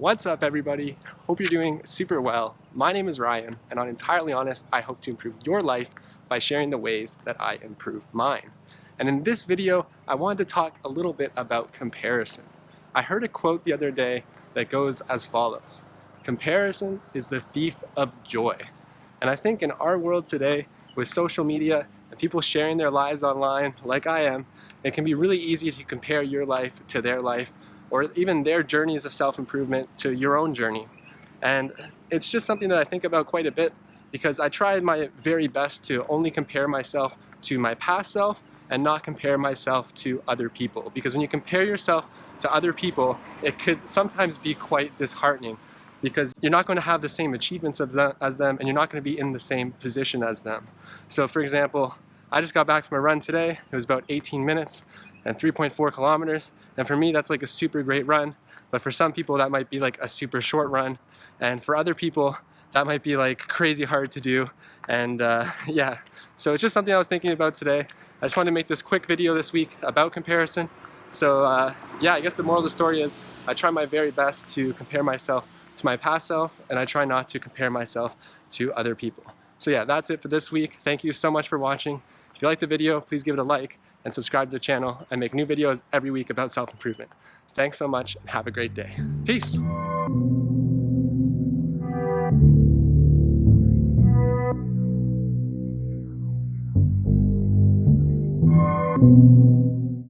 What's up everybody? Hope you're doing super well. My name is Ryan and on Entirely Honest, I hope to improve your life by sharing the ways that I improve mine. And in this video, I wanted to talk a little bit about comparison. I heard a quote the other day that goes as follows. Comparison is the thief of joy. And I think in our world today, with social media and people sharing their lives online like I am, it can be really easy to compare your life to their life or even their journeys of self-improvement to your own journey. And it's just something that I think about quite a bit because I try my very best to only compare myself to my past self and not compare myself to other people. Because when you compare yourself to other people, it could sometimes be quite disheartening because you're not going to have the same achievements as them, as them and you're not going to be in the same position as them. So for example, I just got back from a run today. It was about 18 minutes and 3.4 kilometers. And for me, that's like a super great run. But for some people, that might be like a super short run. And for other people, that might be like crazy hard to do. And uh, yeah, so it's just something I was thinking about today. I just wanted to make this quick video this week about comparison. So uh, yeah, I guess the moral of the story is I try my very best to compare myself to my past self and I try not to compare myself to other people. So yeah, that's it for this week. Thank you so much for watching. If you like the video, please give it a like and subscribe to the channel. I make new videos every week about self-improvement. Thanks so much and have a great day. Peace!